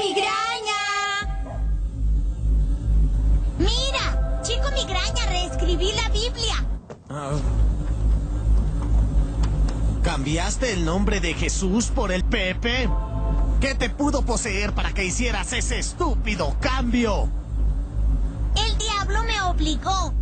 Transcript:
migraña! ¡Mira! Chico migraña, reescribí la Biblia. Ah. ¿Cambiaste el nombre de Jesús por el Pepe? ¿Qué te pudo poseer para que hicieras ese estúpido cambio? El diablo me obligó.